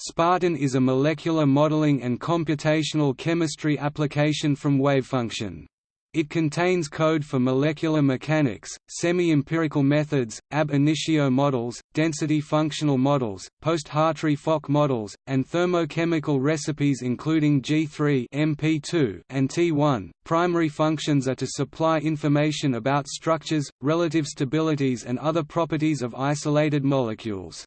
Spartan is a molecular modeling and computational chemistry application from wavefunction. It contains code for molecular mechanics, semi-empirical methods, ab initio models, density functional models, post-Hartree-Fock models, and thermochemical recipes including G3 MP2 and T1. Primary functions are to supply information about structures, relative stabilities and other properties of isolated molecules.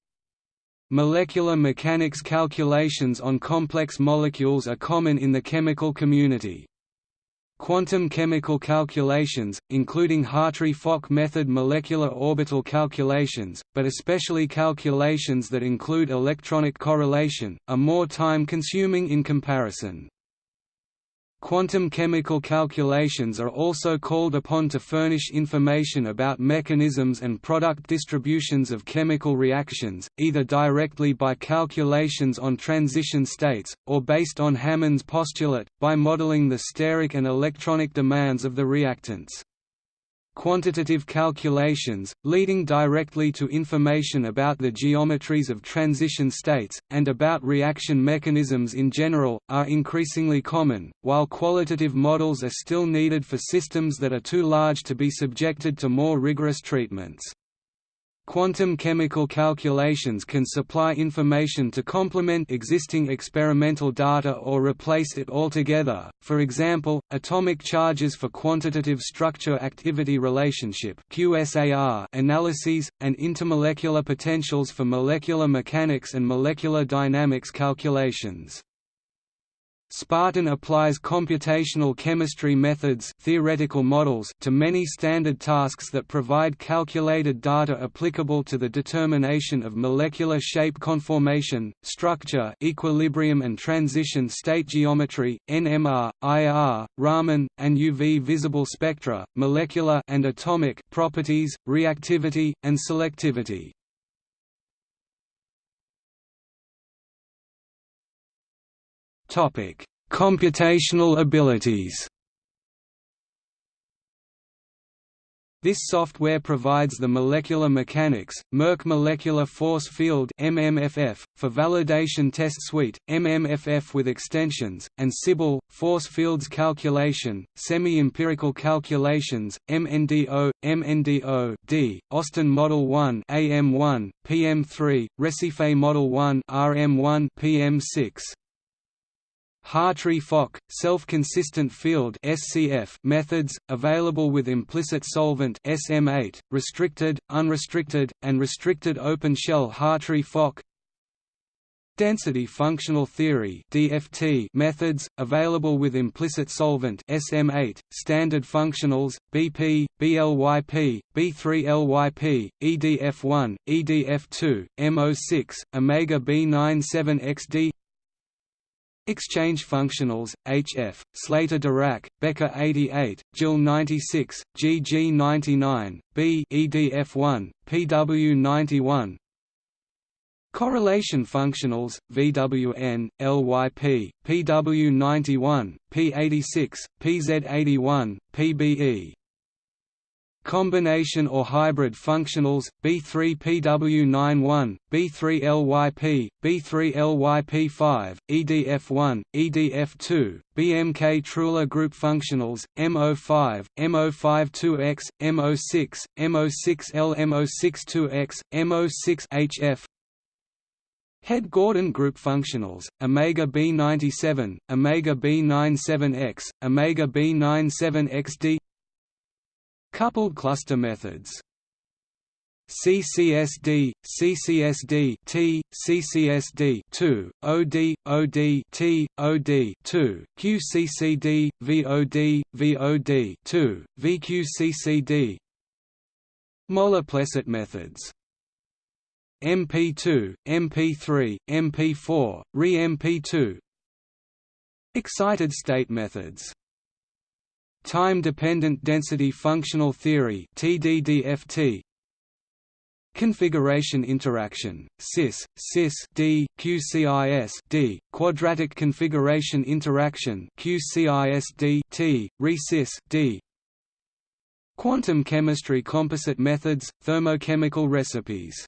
Molecular mechanics calculations on complex molecules are common in the chemical community. Quantum chemical calculations, including Hartree-Fock method molecular orbital calculations, but especially calculations that include electronic correlation, are more time-consuming in comparison. Quantum chemical calculations are also called upon to furnish information about mechanisms and product distributions of chemical reactions, either directly by calculations on transition states, or based on Hammond's postulate, by modeling the steric and electronic demands of the reactants quantitative calculations, leading directly to information about the geometries of transition states, and about reaction mechanisms in general, are increasingly common, while qualitative models are still needed for systems that are too large to be subjected to more rigorous treatments. Quantum chemical calculations can supply information to complement existing experimental data or replace it altogether, for example, atomic charges for quantitative structure-activity relationship analyses, and intermolecular potentials for molecular mechanics and molecular dynamics calculations. Spartan applies computational chemistry methods theoretical models to many standard tasks that provide calculated data applicable to the determination of molecular shape conformation, structure equilibrium and transition state geometry, NMR, IR, Raman, and UV visible spectra, molecular and atomic properties, reactivity, and selectivity. Topic: Computational abilities. This software provides the molecular mechanics, Merck Molecular Force Field (MMFF) for validation test suite, MMFF with extensions, and SYBYL, force fields calculation, semi-empirical calculations, MNDO, MNDO D, Austin Model 1 AM1, PM3, Recife Model 1 RM1, PM6. Hartree-Fock, self-consistent field (SCF) methods, available with implicit solvent SM8, restricted, unrestricted, and restricted open-shell Hartree-Fock. Density functional theory (DFT) methods, available with implicit solvent SM8, standard functionals, BP, BLYP, B3LYP, EDF1, EDF2, MO6, Omega B97XD Exchange functionals, HF, Slater-Dirac, Becke 88, Gill 96, GG 99, B EDF1, PW 91 Correlation functionals, VWN, LYP, PW 91, P86, PZ 81, PBE Combination or hybrid functionals, B3PW91, B3LYP, B3LYP5, EDF1, EDF2, BMK Truhlar group functionals, MO5, MO52X, MO6, MO6L MO62X, MO6HF Head Gordon group functionals, Omega B97, Omega B97X, Omega B97XD Coupled cluster methods. CCSD, CCSD T, CCSD 2, OD, OD T, OD 2, QCCD, VOD, VOD 2, VQCCD Moller-Plesset methods. MP2, MP3, MP4, Re-MP2 Excited state methods Time-dependent density functional theory (TDDFT). Configuration interaction (CIS, CIS D, QCIS D), quadratic configuration interaction (QCIS D T, ReCIS D). Quantum chemistry composite methods, thermochemical recipes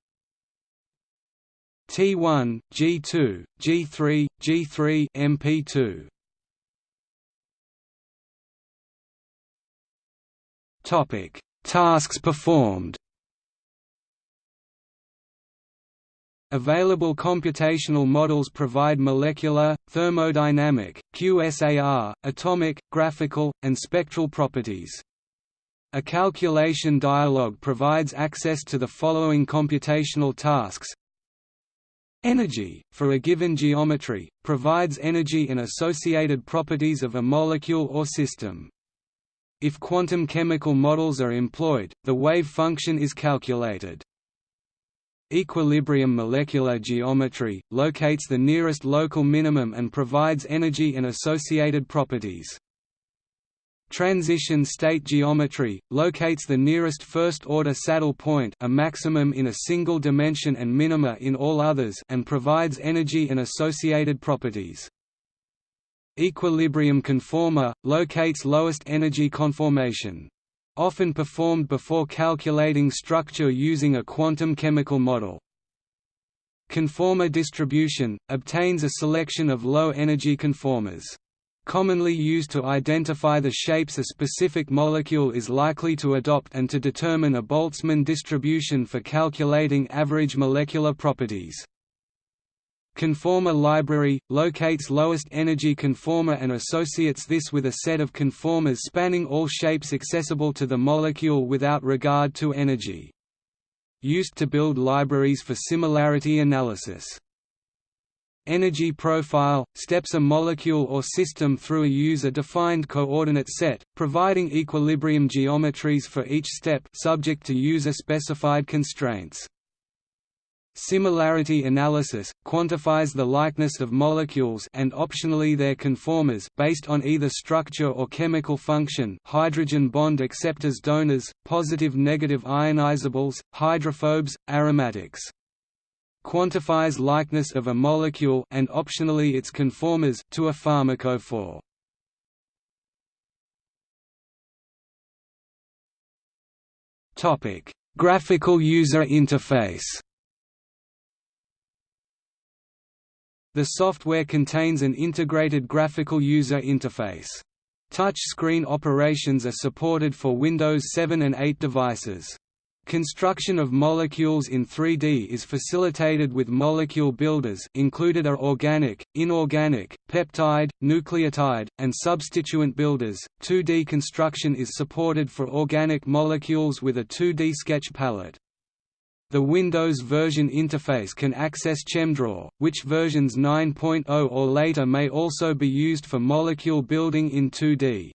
T1, G2, G3, G3 MP2. Topic: Tasks performed. Available computational models provide molecular, thermodynamic, QSAR, atomic, graphical, and spectral properties. A calculation dialog provides access to the following computational tasks Energy, for a given geometry, provides energy and associated properties of a molecule or system. If quantum chemical models are employed, the wave function is calculated. Equilibrium molecular geometry, locates the nearest local minimum and provides energy and associated properties. Transition state geometry, locates the nearest first-order saddle point a maximum in a single dimension and minima in all others and provides energy and associated properties. Equilibrium conformer, locates lowest energy conformation. Often performed before calculating structure using a quantum chemical model. Conformer distribution, obtains a selection of low-energy conformers commonly used to identify the shapes a specific molecule is likely to adopt and to determine a Boltzmann distribution for calculating average molecular properties. Conformer library – locates lowest energy conformer and associates this with a set of conformers spanning all shapes accessible to the molecule without regard to energy. Used to build libraries for similarity analysis. Energy profile – steps a molecule or system through a user-defined coordinate set, providing equilibrium geometries for each step subject to user-specified constraints. Similarity analysis – quantifies the likeness of molecules and optionally their conformers based on either structure or chemical function hydrogen bond acceptors donors, positive-negative ionizables, hydrophobes, aromatics quantifies likeness of a molecule and optionally its conformers to a pharmacophore. Topic: Graphical user interface. The software contains an integrated graphical user interface. Touch screen operations are supported for Windows 7 and 8 devices. Construction of molecules in 3D is facilitated with molecule builders included are organic, inorganic, peptide, nucleotide, and substituent builders. 2D construction is supported for organic molecules with a 2D sketch palette. The Windows version interface can access ChemDraw, which versions 9.0 or later may also be used for molecule building in 2D.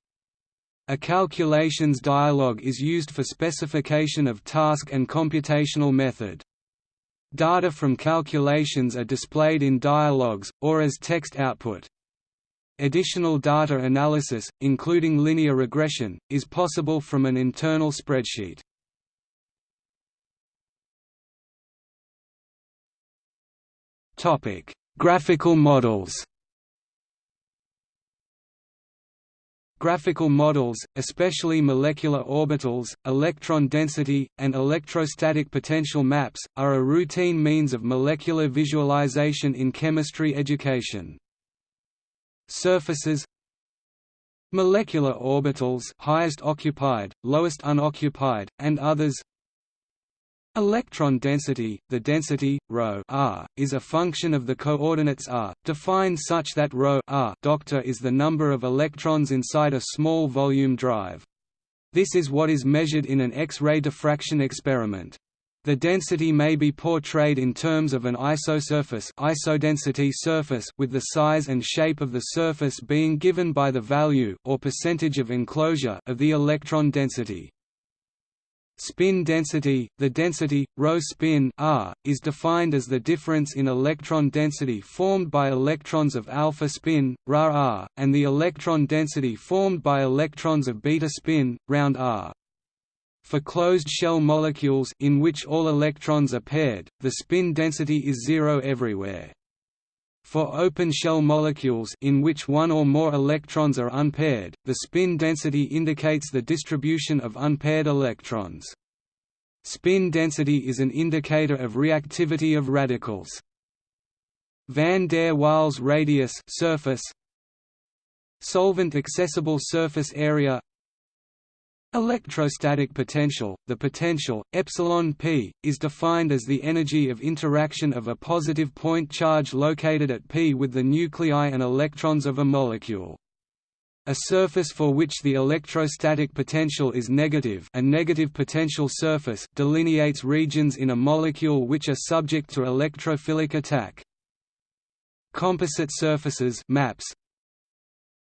A calculations dialog is used for specification of task and computational method. Data from calculations are displayed in dialogs, or as text output. Additional data analysis, including linear regression, is possible from an internal spreadsheet. Graphical models Graphical models, especially molecular orbitals, electron density, and electrostatic potential maps, are a routine means of molecular visualization in chemistry education. Surfaces Molecular orbitals highest occupied, lowest unoccupied, and others Electron density, the density, ρ r, is a function of the coordinates r, defined such that ρ r doctor is the number of electrons inside a small volume drive. This is what is measured in an X-ray diffraction experiment. The density may be portrayed in terms of an isosurface isodensity surface with the size and shape of the surface being given by the value or percentage of enclosure of the electron density. Spin density, the density, ρ spin r, is defined as the difference in electron density formed by electrons of alpha spin, ρ r, and the electron density formed by electrons of beta spin, round r. For closed shell molecules in which all electrons are paired, the spin density is zero everywhere. For open shell molecules in which one or more electrons are unpaired, the spin density indicates the distribution of unpaired electrons. Spin density is an indicator of reactivity of radicals. van der Waals radius surface solvent accessible surface area Electrostatic potential – The potential, epsilon p, is defined as the energy of interaction of a positive point charge located at p with the nuclei and electrons of a molecule. A surface for which the electrostatic potential is negative a negative potential surface delineates regions in a molecule which are subject to electrophilic attack. Composite surfaces maps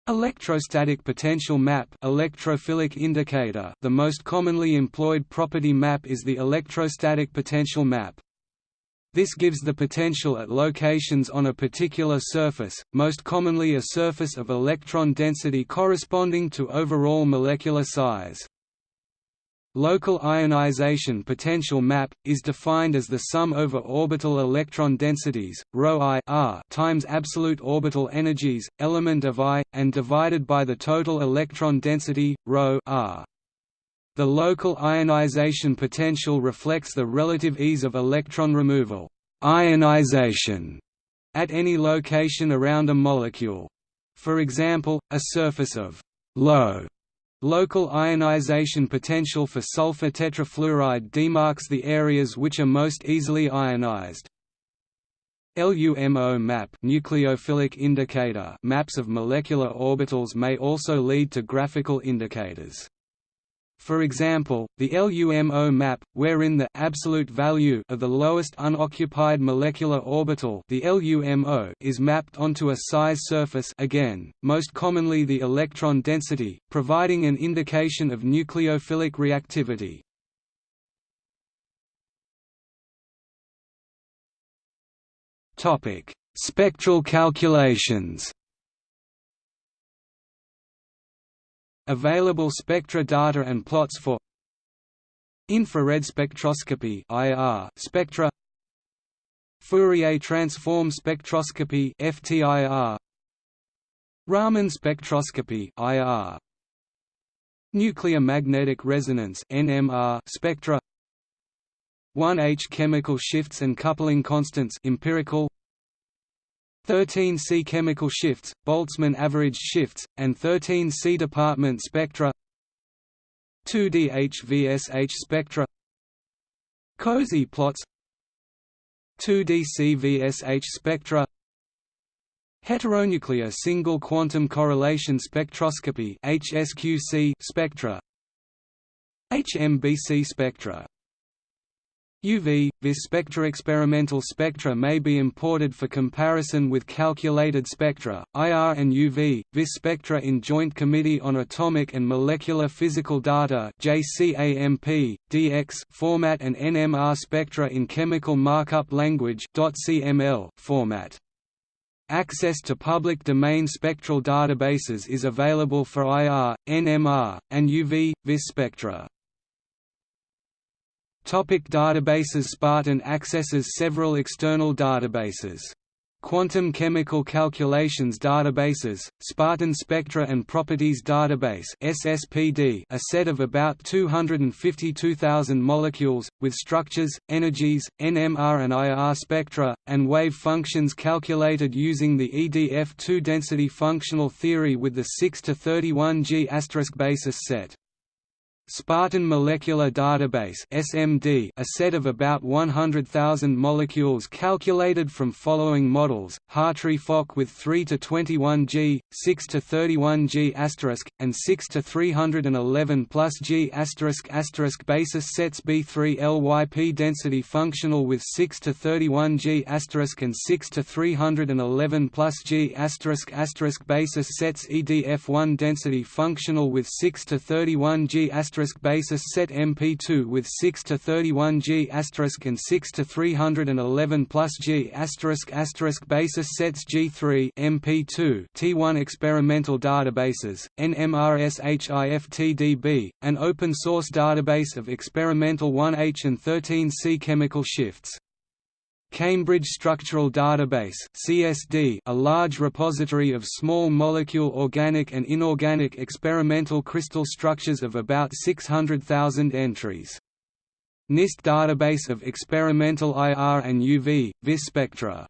Electrostatic potential map electrophilic indicator The most commonly employed property map is the electrostatic potential map. This gives the potential at locations on a particular surface, most commonly a surface of electron density corresponding to overall molecular size. Local ionization potential map is defined as the sum over orbital electron densities ρ i r times absolute orbital energies element of i and divided by the total electron density ρ r. The local ionization potential reflects the relative ease of electron removal ionization at any location around a molecule. For example, a surface of low Local ionization potential for sulfur tetrafluoride demarks the areas which are most easily ionized. LUMO map nucleophilic indicator maps of molecular orbitals may also lead to graphical indicators. For example, the LUMO map, wherein the absolute value of the lowest unoccupied molecular orbital the LUMO is mapped onto a size surface again, most commonly the electron density, providing an indication of nucleophilic reactivity. Spectral calculations Available spectra data and plots for Infrared spectroscopy IR spectra Fourier transform spectroscopy FTIR Raman spectroscopy IR Nuclear magnetic resonance NMR spectra 1H chemical shifts and coupling constants empirical 13 C chemical shifts, Boltzmann averaged shifts, and 13 C department spectra. 2D HVSH spectra. COSY plots. 2D CVSH spectra. Heteronuclear single quantum correlation spectroscopy HSQC spectra. HMBC spectra UV, vis spectra experimental spectra may be imported for comparison with calculated spectra, IR and UV, vis spectra in Joint Committee on Atomic and Molecular Physical Data JCAMP, DX format and NMR spectra in Chemical Markup Language .cml format. Access to public domain spectral databases is available for IR, NMR, and UV, vis spectra. Topic databases Spartan accesses several external databases. Quantum Chemical Calculations Databases, Spartan Spectra and Properties Database SSPD, a set of about 252,000 molecules, with structures, energies, NMR and IR spectra, and wave functions calculated using the EDF2 density functional theory with the 6 to 31 G basis set. Spartan Molecular Database (SMD), a set of about 100,000 molecules calculated from following models: Hartree-Fock with 3 to 21 G, 6 to 31 G**, and 6 to 311 plus G** basis sets B3 LYP density functional with 6 to 31 G** and 6 to 311 plus G** basis sets EDF1 density functional with 6 to 31 G** basis set MP2 with 6 to 31 G and 6 to 311 plus G basis sets G3 MP2 T1 experimental databases NMRSHIFTDB an open source database of experimental 1H and 13C chemical shifts Cambridge Structural Database CSD, a large repository of small molecule organic and inorganic experimental crystal structures of about 600,000 entries. NIST database of experimental IR and UV, VIS spectra.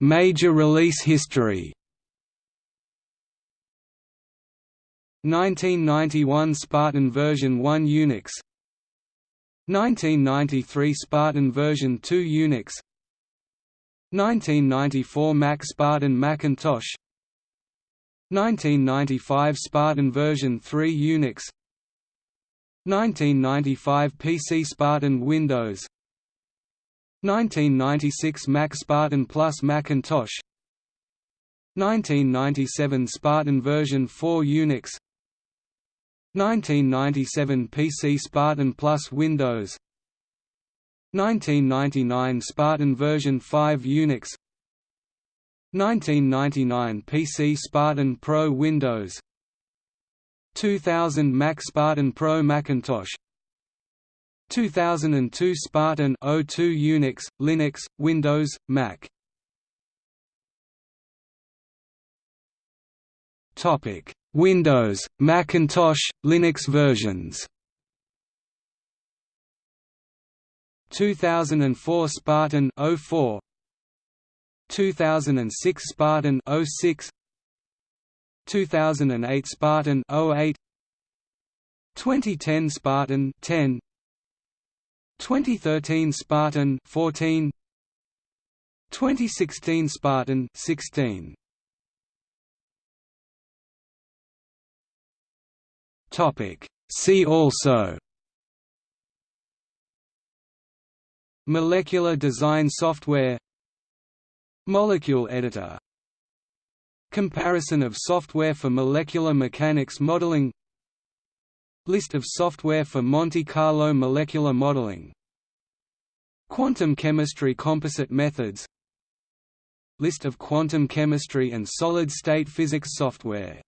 Major release history 1991 Spartan version 1 Unix. 1993 Spartan version 2 Unix. 1994 Mac Spartan Macintosh. 1995 Spartan version 3 Unix. 1995 PC Spartan Windows. 1996 Mac Spartan Plus Macintosh. 1997 Spartan version 4 Unix 1997 PC Spartan Plus Windows. 1999 Spartan version 5 Unix. 1999 PC Spartan Pro Windows. 2000 Mac Spartan Pro Macintosh. 2002 Spartan O2 Unix, Linux, Windows, Mac. Topic: Windows, Macintosh, Linux versions. 2004 Spartan 04 2006 Spartan 06 2008 Spartan 08 2010 Spartan 10 2013 Spartan 14 2016 Spartan 16 Topic. See also. Molecular design software. Molecule editor. Comparison of software for molecular mechanics modeling. List of software for Monte Carlo molecular modeling. Quantum chemistry composite methods. List of quantum chemistry and solid-state physics software